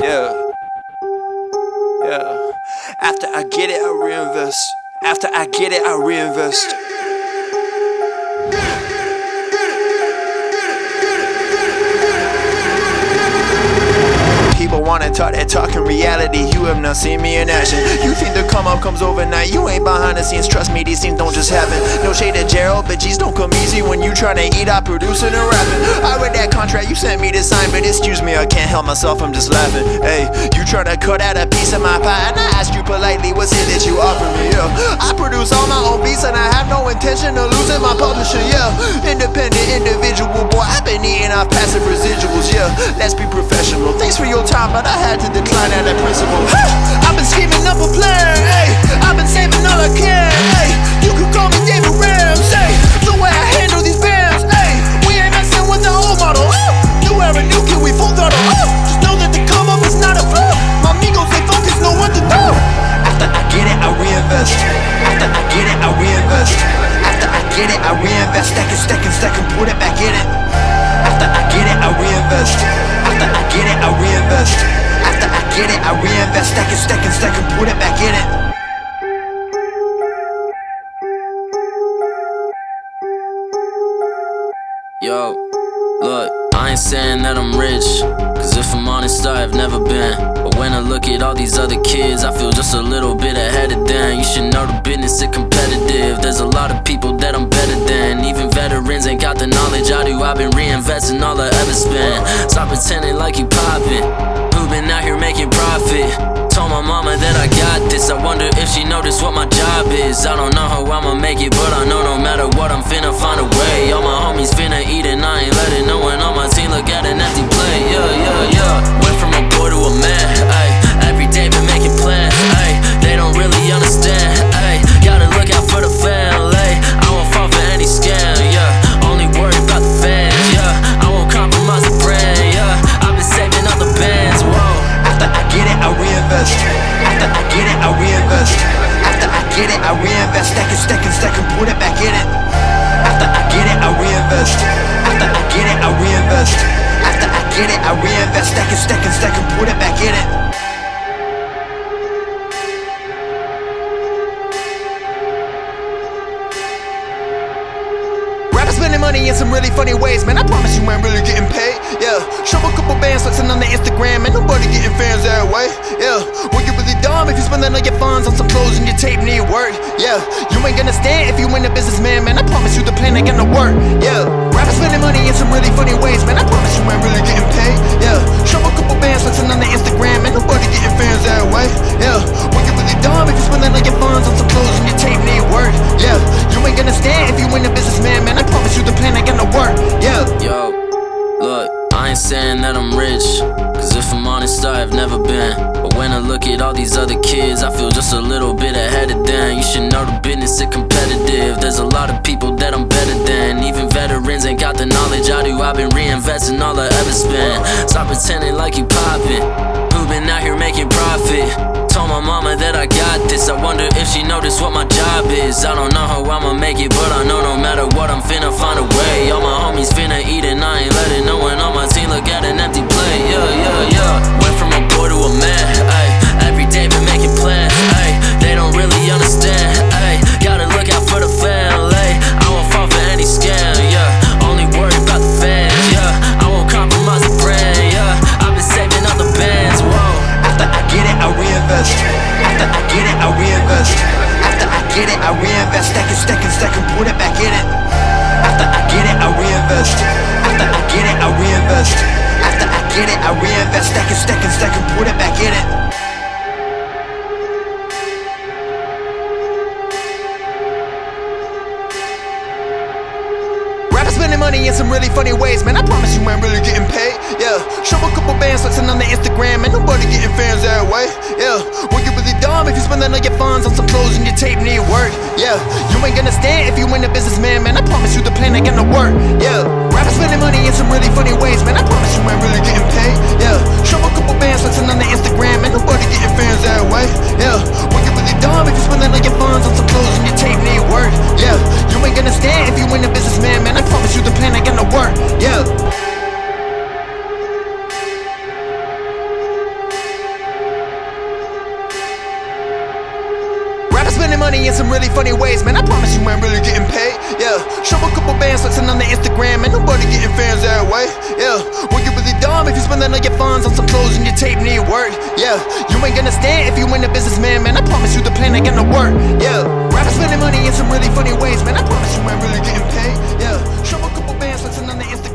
Yeah. Yeah. After I get it, I reinvest. After I get it, I reinvest. People wanna talk that talk in reality. You have not seen me in action. You think the come up comes overnight. Behind the scenes. Trust me, these things don't just happen. No shade at Gerald, but G's don't come easy when you tryna eat out producing and rapping. I read that contract you sent me to sign, but excuse me, I can't help myself. I'm just laughing. Hey, you tryna cut out a piece of my pie, and I asked you politely, what's it that you offer me? Yeah, I produce all my own beats, and I have no intention of losing my publisher. Yeah, independent individual boy. I've been eating off passive residuals. Yeah, let's be professional. Thanks for your time, but I had to decline out of principle. I've been scheming up a plan, Stack it, stack it, stack and put it back in it. Yo, look, I ain't saying that I'm rich. Cause if I'm honest, I've never been. But when I look at all these other kids, I feel just a little bit ahead You should know the business is competitive. There's a lot of people that I'm better than. Even veterans ain't got the knowledge I do. I've been reinvesting all I ever spent. Stop pretending like you poppin'. Who been out here making profit? Told my mama that I got this. I wonder if she noticed what my job is. I don't know how I'ma make it, but I know no matter what, I'm finna find a way. All my homies finna eat and I ain't letting no one on my team look at an empty plate. Yeah, yeah, yeah. Went from a boy to a man. Get it, I reinvest. Stack it, stack it, stack and put it back in it. Rappers spending money in some really funny ways, man. I promise you ain't really getting paid. Yeah, show a couple bands flexing on the Instagram, and nobody getting fans that way. Yeah, well you really dumb if you spending all your funds on some clothes and your tape need work. Yeah, you ain't gonna stand if you ain't a businessman, man. I promise you the plan ain't gonna work. Yeah, spending money in some really funny ways, man. I promise you ain't really getting paid. Yeah, show a couple bands flexing on the Instagram, and nobody getting fans that way. Yeah, well you really dumb if you spending all your funds on some clothes and your tape need work. Yeah, you ain't gonna stand if you ain't a businessman, man. I promise you the plan ain't gonna work. Yeah. Yo, look, I ain't saying that I'm rich. Cause if I'm honest, I've never been. But when I look at all these other kids, I feel just a little bit ahead of them. You should know the business is competitive. There's a lot of people that I'm better than. Even veterans reinvesting all I ever spent. Stop pretending like you poppin'. Who been out here making profit? Told my mama that I got this. I wonder if she noticed what my job is. I don't know how I'ma make it, but I know no matter what, I'm finna find a way. All my homies finna reinvest. Stack it, stack it, put it back in it. After I get it, I reinvest. After I get it, I reinvest. After I get it, I reinvest. Stack it, stack it, stack and put it back in it. Rappers spending money in some really funny ways, man. I promise you you ain't gonna stand if you ain't a businessman, man. I promise you the plan ain't gonna work. Yeah, rappers spending money in some really funny ways, man. I promise you ain't really getting paid. Yeah, show a couple bands flexing on the Instagram, and nobody getting fans that money in some really funny ways, man. I promise you, man, really getting paid. Yeah, show a couple bands, flexing on the Instagram, and Nobody getting fans that way. Yeah, well, you really dumb if you spending all your funds on some clothes and your tape need work. Yeah, you ain't gonna stand if you ain't a businessman, man. I promise you, the plan ain't gonna work. Yeah, rappers spending money in some really funny ways, man. I promise you, man, really getting paid. Yeah, show a couple bands, flexing on the Instagram.